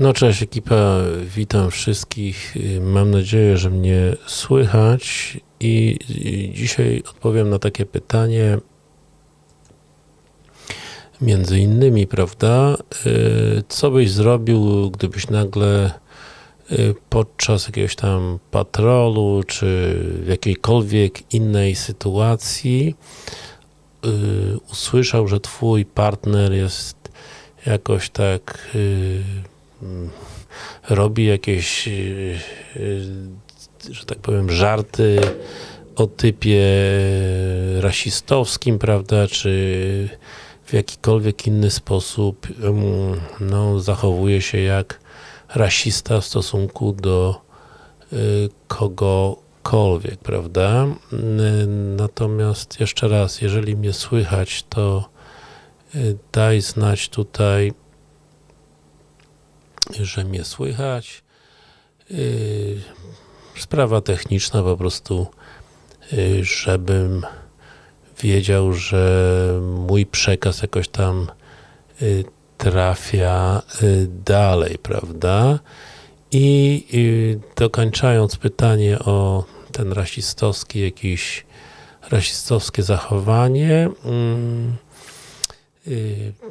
No cześć ekipa, witam wszystkich. Mam nadzieję, że mnie słychać. I dzisiaj odpowiem na takie pytanie między innymi, prawda, y, co byś zrobił, gdybyś nagle y, podczas jakiegoś tam patrolu, czy w jakiejkolwiek innej sytuacji y, usłyszał, że twój partner jest jakoś tak robi jakieś, że tak powiem, żarty o typie rasistowskim, prawda, czy w jakikolwiek inny sposób no, zachowuje się jak rasista w stosunku do y, kogokolwiek, prawda? Natomiast jeszcze raz, jeżeli mnie słychać, to y, daj znać tutaj, że mnie słychać. Y, sprawa techniczna po prostu, żebym wiedział, że mój przekaz jakoś tam y, trafia y, dalej, prawda? I dokończając pytanie o ten rasistowski, jakiś rasistowskie zachowanie, mm, y,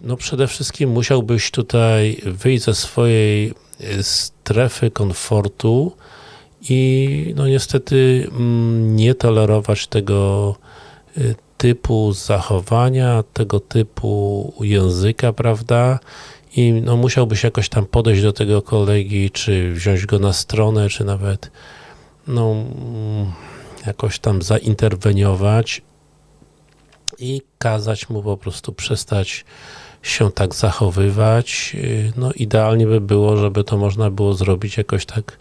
no przede wszystkim musiałbyś tutaj wyjść ze swojej strefy komfortu i no niestety mm, nie tolerować tego typu zachowania, tego typu języka, prawda? I no, musiałbyś jakoś tam podejść do tego kolegi, czy wziąć go na stronę, czy nawet no, jakoś tam zainterweniować i kazać mu po prostu przestać się tak zachowywać. No idealnie by było, żeby to można było zrobić jakoś tak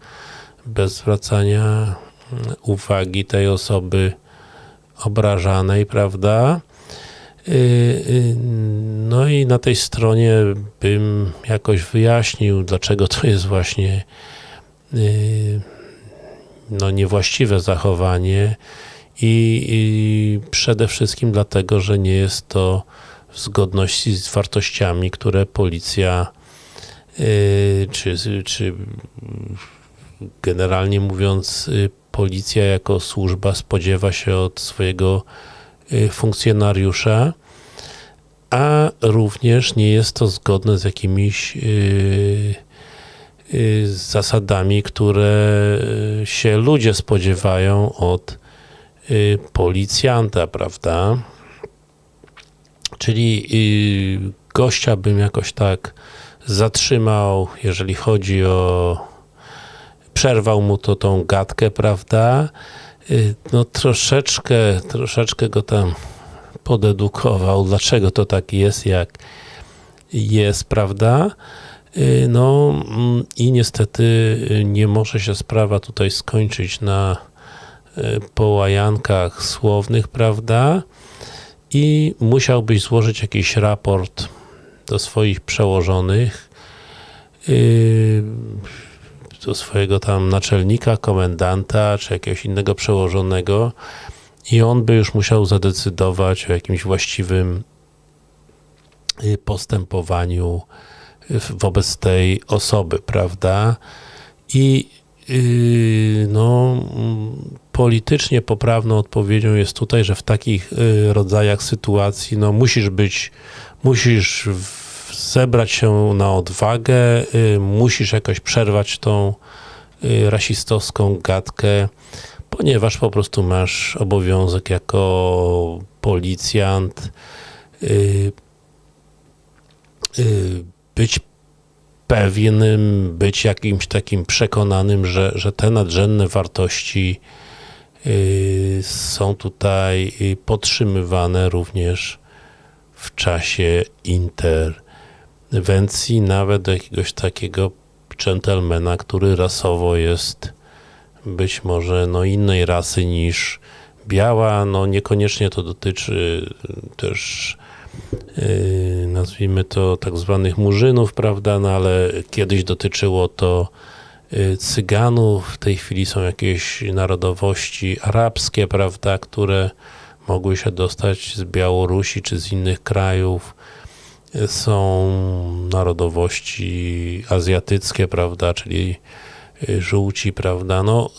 bez zwracania uwagi tej osoby obrażanej, prawda? Y, y, no i na tej stronie bym jakoś wyjaśnił, dlaczego to jest właśnie y, no niewłaściwe zachowanie i, i przede wszystkim dlatego, że nie jest to w zgodności z wartościami, które policja czy, czy generalnie mówiąc policja jako służba spodziewa się od swojego y, funkcjonariusza, a również nie jest to zgodne z jakimiś y, y, zasadami, które się ludzie spodziewają od policjanta, prawda? Czyli gościa bym jakoś tak zatrzymał, jeżeli chodzi o przerwał mu to tą gadkę, prawda? Y, no troszeczkę, troszeczkę go tam podedukował, dlaczego to tak jest, jak jest, prawda? Y, no mm, i niestety y, nie może się sprawa tutaj skończyć na połajankach słownych, prawda? I musiałbyś złożyć jakiś raport do swoich przełożonych do swojego tam naczelnika, komendanta, czy jakiegoś innego przełożonego i on by już musiał zadecydować o jakimś właściwym y, postępowaniu y, wobec tej osoby, prawda? I no, politycznie poprawną odpowiedzią jest tutaj, że w takich yy, rodzajach sytuacji no, musisz być, musisz zebrać się na odwagę, y, musisz jakoś przerwać tą y, rasistowską gadkę, ponieważ po prostu masz obowiązek jako policjant y, być pewnym, być jakimś takim przekonanym, że, że te nadrzędne wartości są tutaj podtrzymywane również w czasie inter Wencji nawet do jakiegoś takiego dżentelmena, który rasowo jest być może no innej rasy niż biała, no niekoniecznie to dotyczy też nazwijmy to tak zwanych murzynów, prawda, no ale kiedyś dotyczyło to yy, cyganów, w tej chwili są jakieś narodowości arabskie, prawda, które mogły się dostać z Białorusi czy z innych krajów, są narodowości azjatyckie, prawda, czyli y, żółci, prawda, no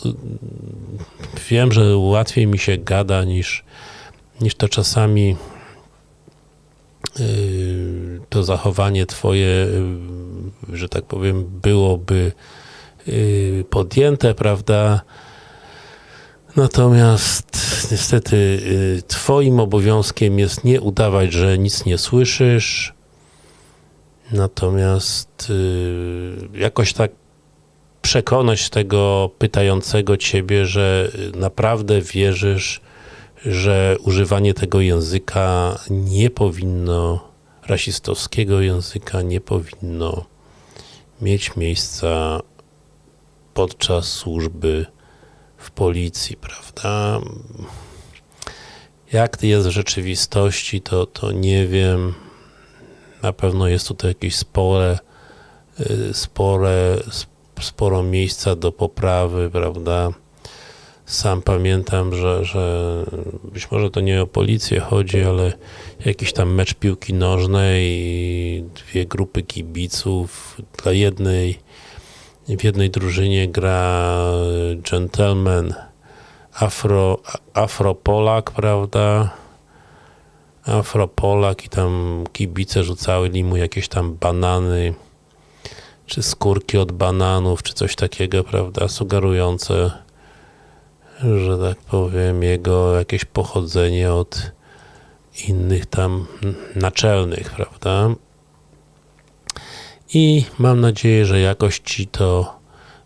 wiem, że łatwiej mi się gada niż, niż to czasami to zachowanie twoje, że tak powiem, byłoby podjęte, prawda, Natomiast niestety twoim obowiązkiem jest nie udawać, że nic nie słyszysz, Natomiast y, jakoś tak przekonać tego pytającego ciebie, że naprawdę wierzysz, że używanie tego języka nie powinno, rasistowskiego języka nie powinno mieć miejsca podczas służby w policji, prawda? Jak jest w rzeczywistości, to, to nie wiem. Na pewno jest tutaj jakieś spore, y, spore, sporo miejsca do poprawy, prawda? Sam pamiętam, że, że być może to nie o policję chodzi, ale jakiś tam mecz piłki nożnej dwie grupy kibiców. Dla jednej, w jednej drużynie gra gentleman Afro, Afropolak, prawda? Afropolak i tam kibice rzucały mu jakieś tam banany, czy skórki od bananów, czy coś takiego, prawda, sugerujące, że tak powiem, jego jakieś pochodzenie od innych tam naczelnych, prawda. I mam nadzieję, że jakoś Ci to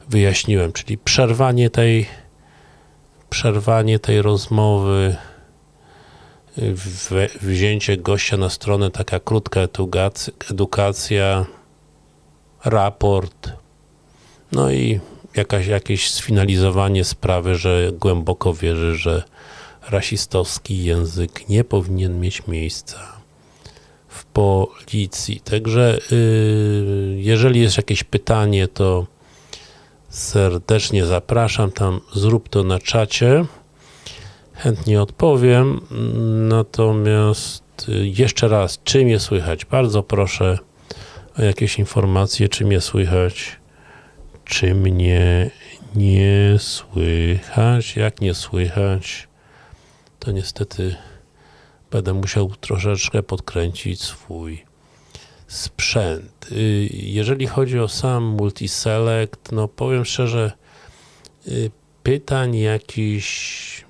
wyjaśniłem, czyli przerwanie tej przerwanie tej rozmowy wzięcie gościa na stronę, taka krótka edukacja, raport, no i jakaś, jakieś sfinalizowanie sprawy, że głęboko wierzy, że rasistowski język nie powinien mieć miejsca w policji. Także yy, jeżeli jest jakieś pytanie, to serdecznie zapraszam tam, zrób to na czacie chętnie odpowiem. Natomiast y, jeszcze raz, czy mnie słychać? Bardzo proszę o jakieś informacje, czy mnie słychać, czy mnie nie słychać. Jak nie słychać, to niestety będę musiał troszeczkę podkręcić swój sprzęt. Y, jeżeli chodzi o sam multiselect, no powiem szczerze, y, pytań jakichś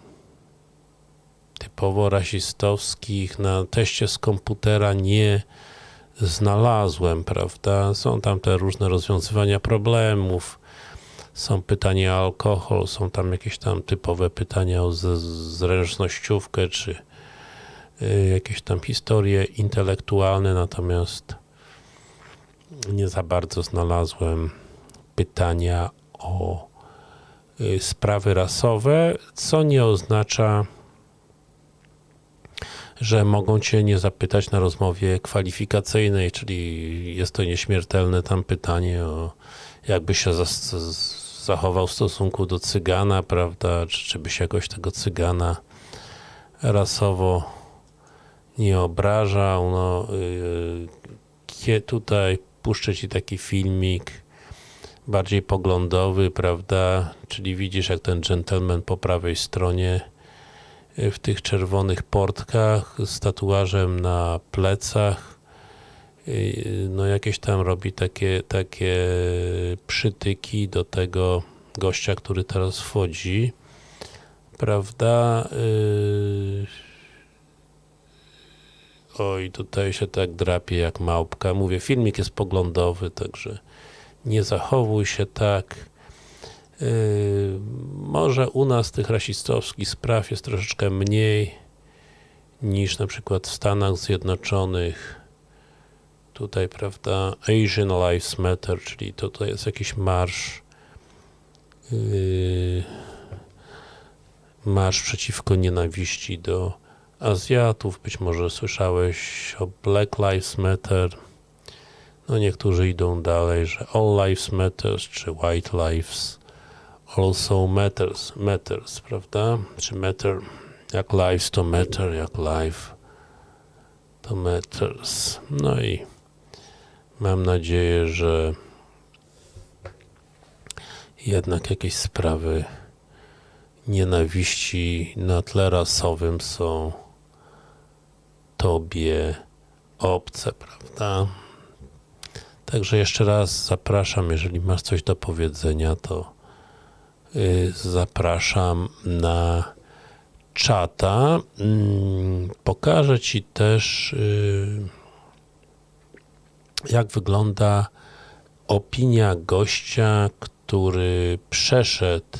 typowo rasistowskich na teście z komputera nie znalazłem, prawda? Są tam te różne rozwiązywania problemów, są pytania o alkohol, są tam jakieś tam typowe pytania o zręcznościówkę, czy y, jakieś tam historie intelektualne, natomiast nie za bardzo znalazłem pytania o y, sprawy rasowe, co nie oznacza, że mogą Cię nie zapytać na rozmowie kwalifikacyjnej, czyli jest to nieśmiertelne tam pytanie o jakby się zachował w stosunku do cygana, prawda, czy, czy byś jakoś tego cygana rasowo nie obrażał, no yy, tutaj puszczę Ci taki filmik bardziej poglądowy, prawda, czyli widzisz jak ten gentleman po prawej stronie w tych czerwonych portkach z tatuażem na plecach. No jakieś tam robi takie, takie przytyki do tego gościa, który teraz wchodzi prawda? Yy, oj tutaj się tak drapie jak małpka. Mówię, filmik jest poglądowy także nie zachowuj się tak może u nas tych rasistowskich spraw jest troszeczkę mniej niż na przykład w Stanach Zjednoczonych. Tutaj, prawda, Asian Lives Matter, czyli to, to jest jakiś marsz yy, marsz przeciwko nienawiści do Azjatów. Być może słyszałeś o Black Lives Matter. No niektórzy idą dalej, że All Lives Matter, czy White Lives also matters, matters, prawda? Czy matter, jak lives to matter, jak life to Tometers. No i mam nadzieję, że jednak jakieś sprawy nienawiści na tle rasowym są tobie obce, prawda? Także jeszcze raz zapraszam, jeżeli masz coś do powiedzenia, to zapraszam na czata. Yy, pokażę Ci też yy, jak wygląda opinia gościa, który przeszedł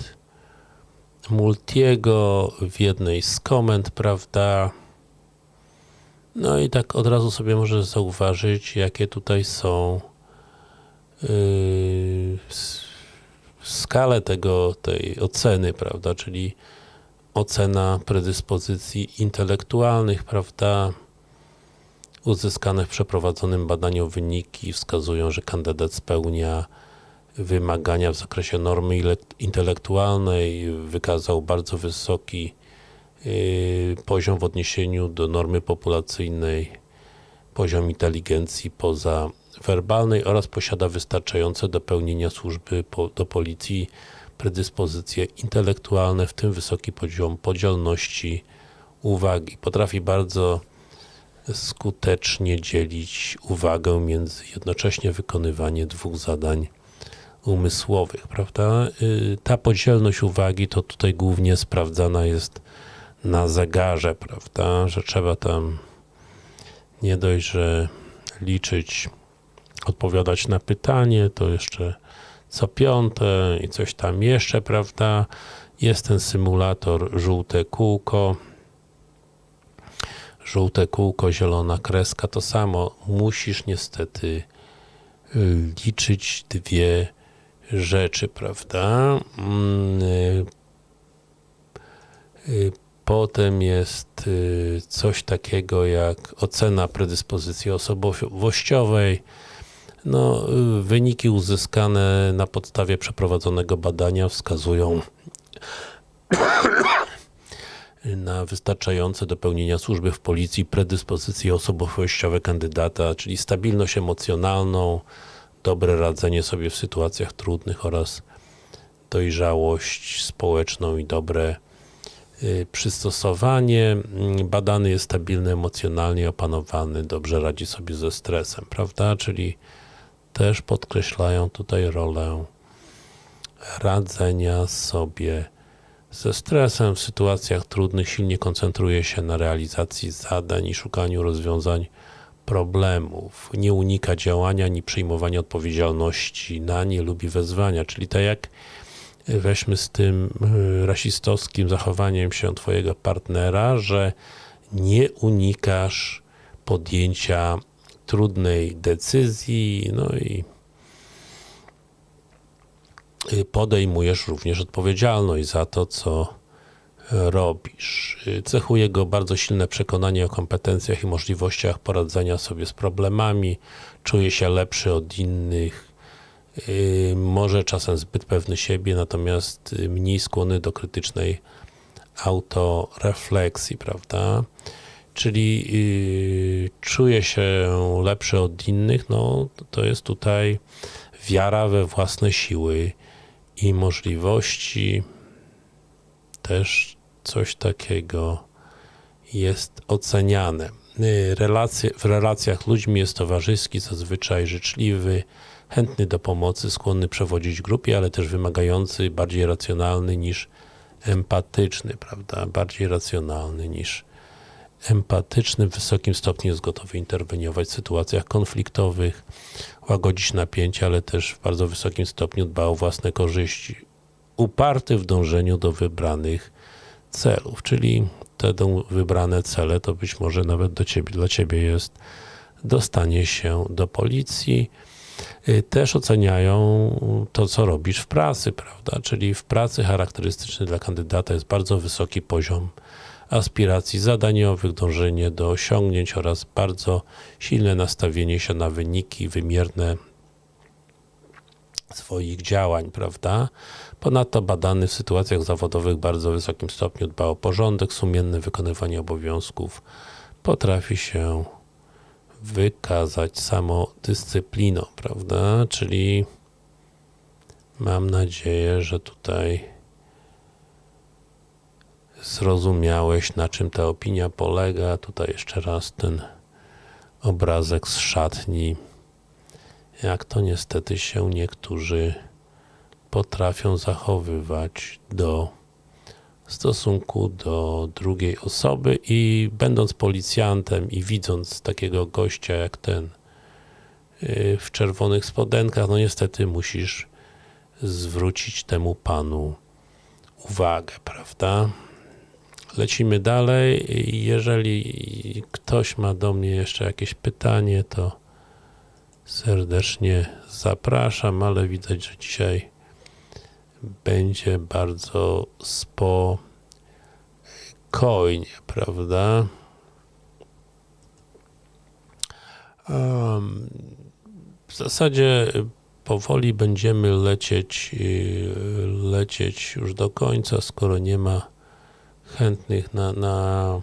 Multiego w jednej z komend, prawda? No i tak od razu sobie możesz zauważyć, jakie tutaj są yy, skalę tego, tej oceny, prawda, czyli ocena predyspozycji intelektualnych, prawda, uzyskane w przeprowadzonym badaniu wyniki wskazują, że kandydat spełnia wymagania w zakresie normy intelektualnej, wykazał bardzo wysoki yy, poziom w odniesieniu do normy populacyjnej, poziom inteligencji pozawerbalnej oraz posiada wystarczające do pełnienia służby po, do policji predyspozycje intelektualne, w tym wysoki poziom podzielności uwagi. Potrafi bardzo skutecznie dzielić uwagę między jednocześnie wykonywanie dwóch zadań umysłowych, prawda? Y, ta podzielność uwagi to tutaj głównie sprawdzana jest na zegarze, prawda? Że trzeba tam nie dość, że liczyć, odpowiadać na pytanie, to jeszcze co piąte i coś tam jeszcze, prawda? Jest ten symulator żółte kółko, żółte kółko, zielona kreska, to samo. Musisz niestety y, liczyć dwie rzeczy, prawda? Mm, y, y, potem jest coś takiego jak ocena predyspozycji osobowościowej. No, wyniki uzyskane na podstawie przeprowadzonego badania wskazują na wystarczające do pełnienia służby w policji predyspozycje osobowościowe kandydata, czyli stabilność emocjonalną, dobre radzenie sobie w sytuacjach trudnych oraz dojrzałość społeczną i dobre y, przystosowanie. Badany jest stabilny emocjonalnie, opanowany, dobrze radzi sobie ze stresem, prawda? Czyli też podkreślają tutaj rolę radzenia sobie ze stresem w sytuacjach trudnych silnie koncentruje się na realizacji zadań i szukaniu rozwiązań problemów. Nie unika działania ani przyjmowania odpowiedzialności na nie lubi wezwania, czyli tak jak weźmy z tym y, rasistowskim zachowaniem się twojego partnera, że nie unikasz podjęcia trudnej decyzji, no i Y, podejmujesz również odpowiedzialność za to, co robisz. Y, cechuje go bardzo silne przekonanie o kompetencjach i możliwościach poradzenia sobie z problemami, czuje się lepszy od innych, y, może czasem zbyt pewny siebie, natomiast mniej skłonny do krytycznej autorefleksji, prawda? Czyli czuje się lepszy od innych, no to jest tutaj wiara we własne siły, i możliwości też coś takiego jest oceniane. Y, relacje, w relacjach ludźmi jest towarzyski, zazwyczaj życzliwy, chętny do pomocy, skłonny przewodzić grupie, ale też wymagający, bardziej racjonalny niż empatyczny, prawda? Bardziej racjonalny niż empatyczny, w wysokim stopniu jest gotowy interweniować w sytuacjach konfliktowych, łagodzić napięcia, ale też w bardzo wysokim stopniu dba o własne korzyści. Uparty w dążeniu do wybranych celów, czyli te wybrane cele to być może nawet do ciebie, dla Ciebie jest dostanie się do policji. Y, też oceniają to, co robisz w pracy, prawda? Czyli w pracy charakterystyczny dla kandydata jest bardzo wysoki poziom aspiracji zadaniowych, dążenie do osiągnięć oraz bardzo silne nastawienie się na wyniki wymierne swoich działań, prawda? Ponadto badany w sytuacjach zawodowych w bardzo wysokim stopniu dba o porządek, sumienne wykonywanie obowiązków, potrafi się wykazać samodyscypliną, prawda? Czyli mam nadzieję, że tutaj zrozumiałeś, na czym ta opinia polega. Tutaj jeszcze raz ten obrazek z szatni. Jak to niestety się niektórzy potrafią zachowywać do stosunku do drugiej osoby i będąc policjantem i widząc takiego gościa jak ten yy, w czerwonych spodenkach, no niestety musisz zwrócić temu panu uwagę, prawda? Lecimy dalej. Jeżeli ktoś ma do mnie jeszcze jakieś pytanie, to serdecznie zapraszam, ale widać, że dzisiaj będzie bardzo spokojnie, prawda? W zasadzie powoli będziemy lecieć, lecieć już do końca, skoro nie ma chętnych na, na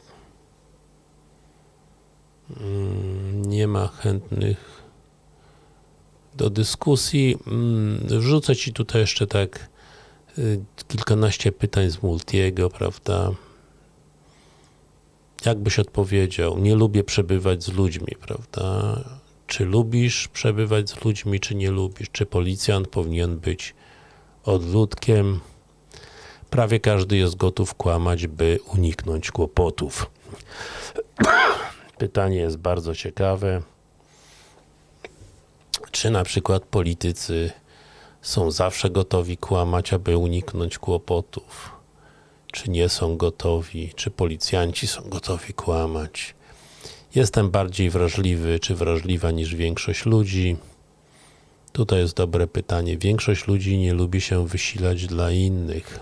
nie ma chętnych do dyskusji. Wrzucę Ci tutaj jeszcze tak kilkanaście pytań z Multiego, prawda? Jak byś odpowiedział? Nie lubię przebywać z ludźmi, prawda? Czy lubisz przebywać z ludźmi, czy nie lubisz? Czy policjant powinien być odludkiem? Prawie każdy jest gotów kłamać, by uniknąć kłopotów. Pytanie jest bardzo ciekawe. Czy na przykład politycy są zawsze gotowi kłamać, aby uniknąć kłopotów? Czy nie są gotowi? Czy policjanci są gotowi kłamać? Jestem bardziej wrażliwy, czy wrażliwa niż większość ludzi? Tutaj jest dobre pytanie. Większość ludzi nie lubi się wysilać dla innych.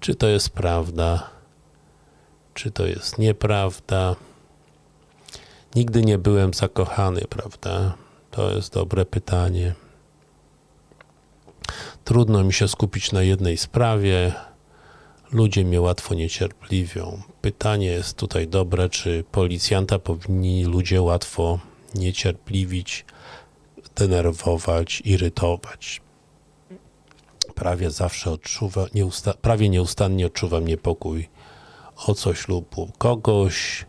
Czy to jest prawda? Czy to jest nieprawda? Nigdy nie byłem zakochany, prawda? To jest dobre pytanie. Trudno mi się skupić na jednej sprawie. Ludzie mnie łatwo niecierpliwią. Pytanie jest tutaj dobre, czy policjanta powinni ludzie łatwo niecierpliwić, denerwować, irytować. Prawie zawsze odczuwa, nieusta, prawie nieustannie odczuwam niepokój o coś lub u kogoś.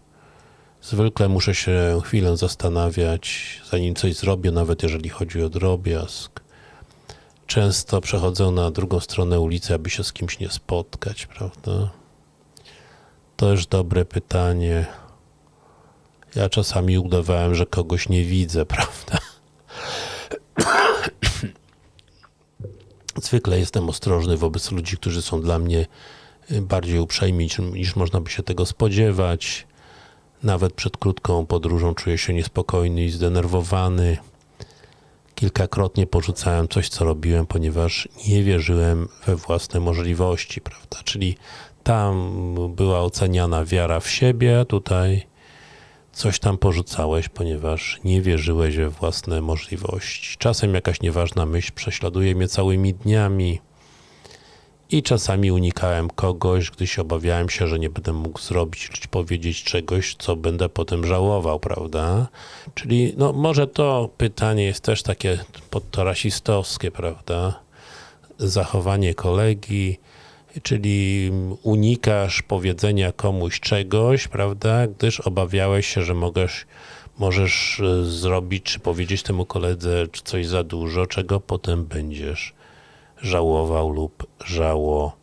Zwykle muszę się chwilę zastanawiać, zanim coś zrobię, nawet jeżeli chodzi o drobiazg. Często przechodzę na drugą stronę ulicy, aby się z kimś nie spotkać, prawda? Też dobre pytanie. Ja czasami udawałem, że kogoś nie widzę, prawda? Zwykle jestem ostrożny wobec ludzi, którzy są dla mnie bardziej uprzejmi niż można by się tego spodziewać. Nawet przed krótką podróżą czuję się niespokojny i zdenerwowany. Kilkakrotnie porzucałem coś, co robiłem, ponieważ nie wierzyłem we własne możliwości, prawda? Czyli tam była oceniana wiara w siebie, a tutaj coś tam porzucałeś, ponieważ nie wierzyłeś we własne możliwości. Czasem jakaś nieważna myśl prześladuje mnie całymi dniami i czasami unikałem kogoś, gdy się obawiałem się, że nie będę mógł zrobić czy powiedzieć czegoś, co będę potem żałował, prawda? Czyli no może to pytanie jest też takie pod to rasistowskie, prawda? Zachowanie kolegi, czyli unikasz powiedzenia komuś czegoś, prawda, gdyż obawiałeś się, że możesz, możesz zrobić, czy powiedzieć temu koledze coś za dużo, czego potem będziesz żałował lub żałowała,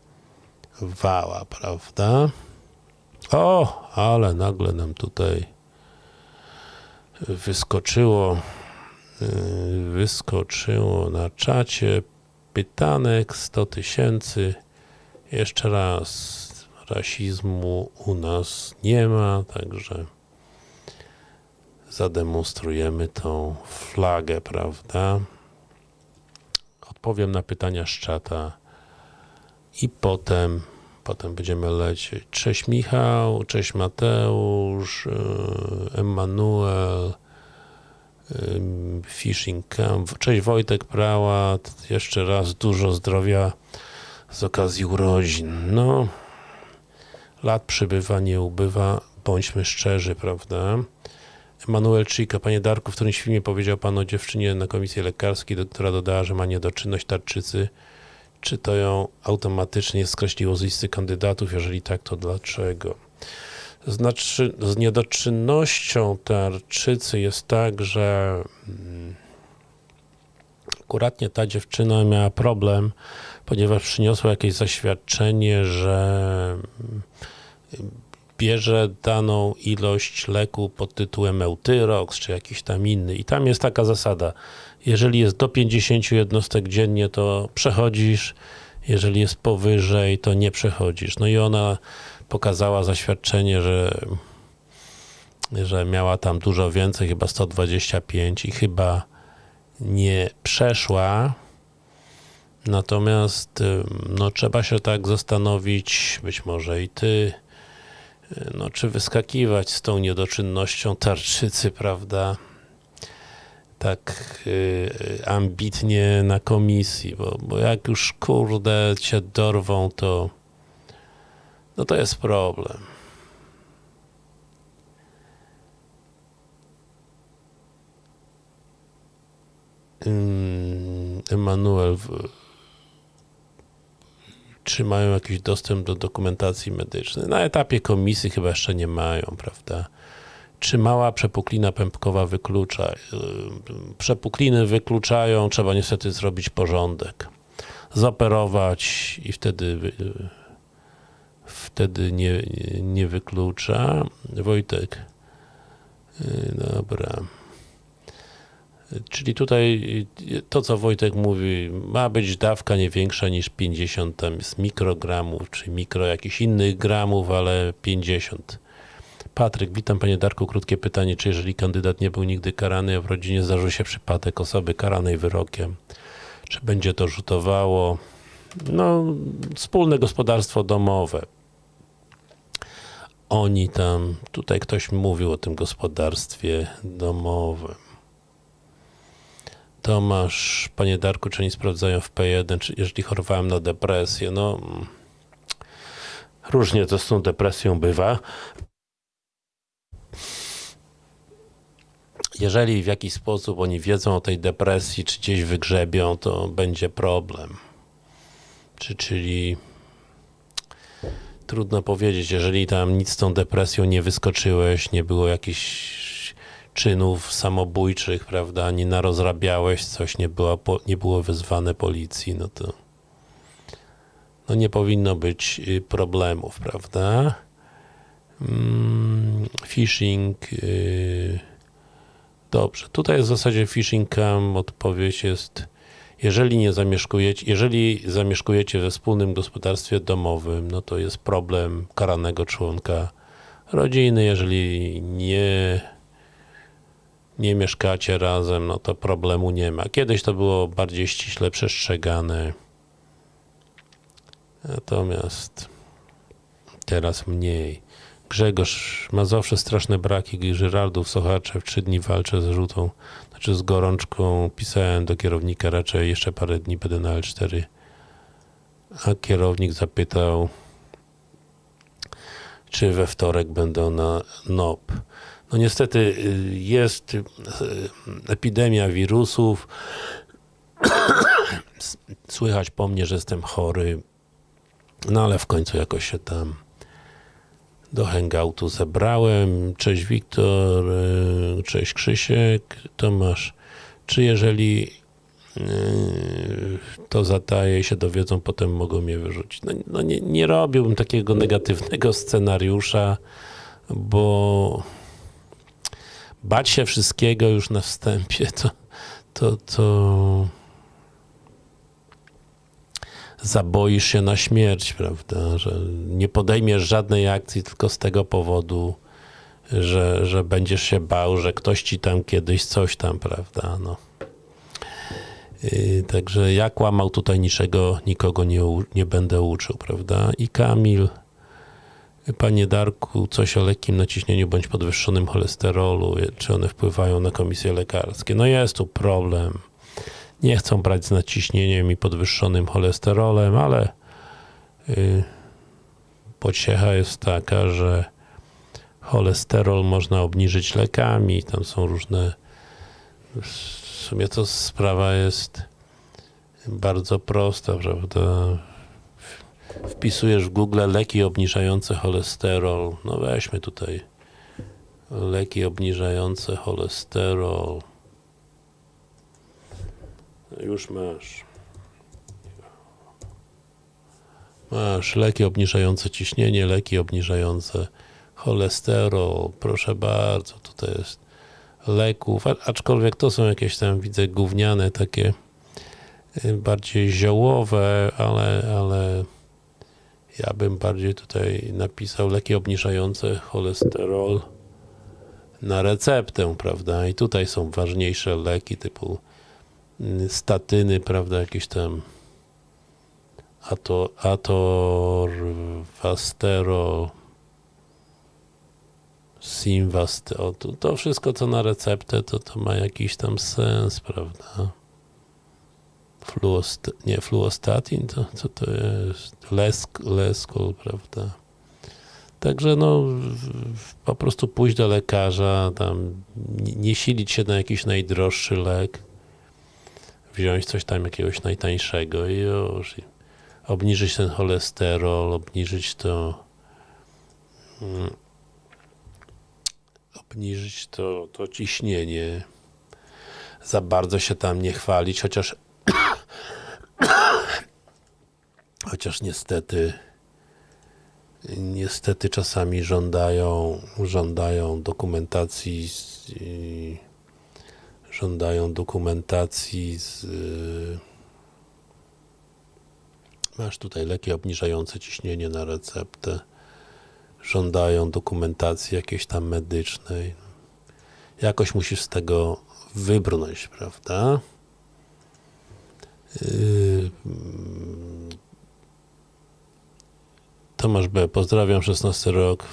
prawda? O, ale nagle nam tutaj wyskoczyło wyskoczyło na czacie pytanek 100 tysięcy jeszcze raz, rasizmu u nas nie ma, także zademonstrujemy tą flagę, prawda? Odpowiem na pytania z czata i potem potem będziemy lecieć. Cześć Michał, cześć Mateusz, Emanuel, Fishing Camp, cześć Wojtek Prałat, jeszcze raz dużo zdrowia z okazji urodzin. No, lat przybywa, nie ubywa, bądźmy szczerzy, prawda? Emanuel Chica, panie Darku, w którymś filmie powiedział pan o dziewczynie na komisji lekarskiej, która dodała, że ma niedoczynność tarczycy. Czy to ją automatycznie skreśliło z listy kandydatów? Jeżeli tak, to dlaczego? Znaczy, z niedoczynnością tarczycy jest tak, że mm, akuratnie ta dziewczyna miała problem, ponieważ przyniosła jakieś zaświadczenie, że mm, bierze daną ilość leku pod tytułem Eutyrox, czy jakiś tam inny. I tam jest taka zasada, jeżeli jest do 50 jednostek dziennie, to przechodzisz, jeżeli jest powyżej, to nie przechodzisz. No i ona pokazała zaświadczenie, że, że miała tam dużo więcej, chyba 125 i chyba nie przeszła. Natomiast no, trzeba się tak zastanowić, być może i ty, no, czy wyskakiwać z tą niedoczynnością tarczycy, prawda? Tak y, ambitnie na komisji, bo, bo jak już kurde cię dorwą, to no to jest problem. Emanuel, czy mają jakiś dostęp do dokumentacji medycznej? Na etapie komisji chyba jeszcze nie mają, prawda? Czy mała przepuklina pępkowa wyklucza? Przepukliny wykluczają, trzeba niestety zrobić porządek. Zoperować i wtedy wtedy nie, nie wyklucza. Wojtek. Dobra. Czyli tutaj to, co Wojtek mówi, ma być dawka nie większa niż 50 tam jest mikrogramów, czy mikro jakichś innych gramów, ale 50. Patryk, witam panie Darku, krótkie pytanie, czy jeżeli kandydat nie był nigdy karany, a w rodzinie zdarzył się przypadek osoby karanej wyrokiem, czy będzie to rzutowało? No, wspólne gospodarstwo domowe. Oni tam, tutaj ktoś mówił o tym gospodarstwie domowym. Tomasz, panie Darku, czy oni sprawdzają w P1, czy jeżeli chorowałem na depresję? No, różnie to z tą depresją bywa. Jeżeli w jakiś sposób oni wiedzą o tej depresji, czy gdzieś wygrzebią, to będzie problem. Czy, czyli trudno powiedzieć, jeżeli tam nic z tą depresją nie wyskoczyłeś, nie było jakichś czynów samobójczych, prawda, nie narozrabiałeś coś, nie, była, nie było wezwane policji, no to no nie powinno być y, problemów, prawda? Mm, phishing yy, dobrze, tutaj w zasadzie phishing cam odpowiedź jest jeżeli nie zamieszkujecie, jeżeli zamieszkujecie we wspólnym gospodarstwie domowym, no to jest problem karanego członka rodziny, jeżeli nie nie mieszkacie razem, no to problemu nie ma. Kiedyś to było bardziej ściśle przestrzegane, natomiast teraz mniej. Grzegorz ma zawsze straszne braki Żyrardów, Sochaczew, trzy dni walczę z żółtą, znaczy z gorączką, pisałem do kierownika, raczej jeszcze parę dni będę na L4, a kierownik zapytał, czy we wtorek będą na NOP. No niestety y, jest y, epidemia wirusów. Słychać po mnie, że jestem chory. No ale w końcu jakoś się tam do hangoutu zebrałem. Cześć Wiktor, y, cześć Krzysiek, Tomasz. Czy jeżeli to zataje się dowiedzą, potem mogą mnie wyrzucić. No, no nie, nie robiłbym takiego negatywnego scenariusza, bo bać się wszystkiego już na wstępie, to, to, to zaboisz się na śmierć, prawda, że nie podejmiesz żadnej akcji tylko z tego powodu, że, że będziesz się bał, że ktoś ci tam kiedyś coś tam, prawda, no. Yy, także ja kłamał tutaj niczego, nikogo nie, nie będę uczył, prawda, i Kamil, Panie Darku, coś o lekkim naciśnieniu bądź podwyższonym cholesterolu, czy one wpływają na komisje lekarskie? No jest tu problem. Nie chcą brać z naciśnieniem i podwyższonym cholesterolem, ale yy, pociecha jest taka, że cholesterol można obniżyć lekami, tam są różne w sumie to sprawa jest bardzo prosta, prawda? Wpisujesz w Google leki obniżające cholesterol. No weźmy tutaj leki obniżające cholesterol. Już masz. Masz leki obniżające ciśnienie, leki obniżające cholesterol. Proszę bardzo, tutaj jest leków, aczkolwiek to są jakieś tam, widzę, gówniane, takie bardziej ziołowe, ale, ale ja bym bardziej tutaj napisał leki obniżające cholesterol na receptę, prawda? I tutaj są ważniejsze leki typu statyny, prawda? Jakieś tam ato, atorvasterol, Simvast, o, to, to wszystko co na receptę, to, to ma jakiś tam sens, prawda? Fluost, nie, fluostatin, to co to jest? Lesk, leskol, prawda? Także no, po prostu pójść do lekarza, tam nie, silić się na jakiś najdroższy lek, wziąć coś tam jakiegoś najtańszego i już. Obniżyć ten cholesterol, obniżyć to mm, obniżyć to, to ciśnienie, za bardzo się tam nie chwalić, chociaż chociaż niestety niestety czasami żądają żądają dokumentacji z, żądają dokumentacji z masz tutaj leki obniżające ciśnienie na receptę żądają dokumentacji jakiejś tam medycznej. Jakoś musisz z tego wybrnąć, prawda? Yy... Tomasz B. Pozdrawiam, 16 rok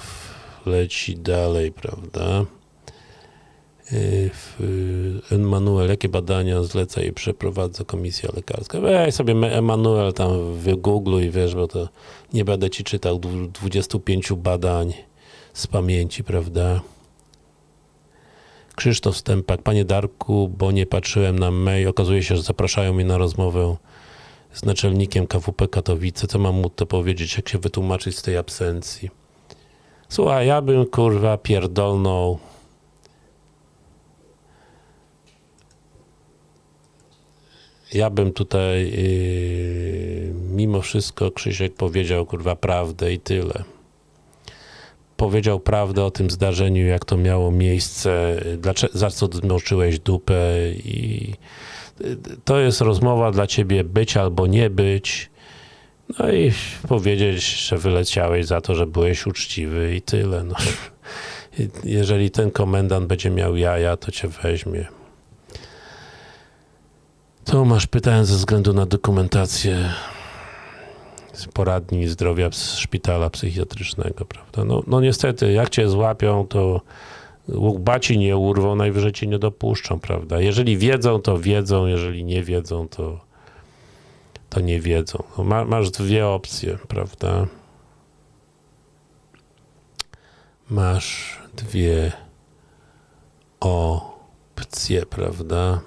leci dalej, prawda? Emanuel, jakie badania zleca i przeprowadza komisja lekarska? Weź sobie Emanuel tam w Google i wiesz, bo to nie będę ci czytał 25 badań z pamięci, prawda? Krzysztof Stępak, panie Darku, bo nie patrzyłem na mail, okazuje się, że zapraszają mnie na rozmowę z naczelnikiem KWP Katowice. Co mam mu to powiedzieć, jak się wytłumaczyć z tej absencji? Słuchaj, ja bym kurwa pierdolnął ja bym tutaj yy, mimo wszystko Krzysiek powiedział kurwa prawdę i tyle. Powiedział prawdę o tym zdarzeniu, jak to miało miejsce, dlaczego, za co zmoczyłeś dupę i to jest rozmowa dla ciebie być albo nie być. No i powiedzieć, że wyleciałeś za to, że byłeś uczciwy i tyle. No. Jeżeli ten komendant będzie miał jaja, to cię weźmie. Tomasz, pytałem ze względu na dokumentację z poradni zdrowia z szpitala psychiatrycznego, prawda? No, no niestety, jak cię złapią, to baci nie urwą, najwyżej cię nie dopuszczą, prawda? Jeżeli wiedzą, to wiedzą, jeżeli nie wiedzą, to, to nie wiedzą. No, ma, masz dwie opcje, prawda? Masz dwie opcje, prawda?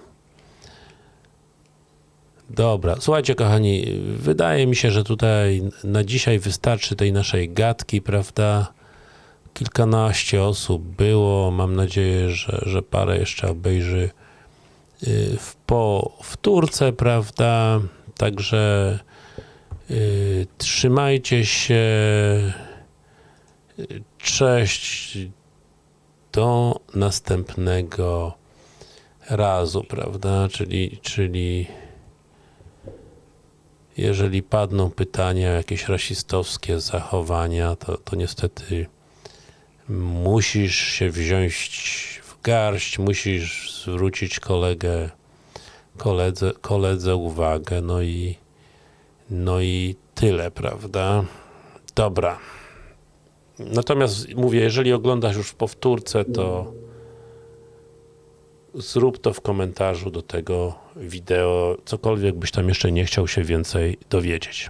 Dobra, słuchajcie kochani, wydaje mi się, że tutaj na dzisiaj wystarczy tej naszej gadki, prawda? Kilkanaście osób było, mam nadzieję, że, że parę jeszcze obejrzy y, w powtórce, prawda? Także yy, trzymajcie się, cześć, do następnego razu, prawda? Czyli, czyli jeżeli padną pytania jakieś rasistowskie zachowania, to, to niestety musisz się wziąć w garść, musisz zwrócić kolegę, koledze, koledze uwagę, no i no i tyle, prawda? Dobra. Natomiast mówię, jeżeli oglądasz już w powtórce, to zrób to w komentarzu do tego wideo, cokolwiek byś tam jeszcze nie chciał się więcej dowiedzieć.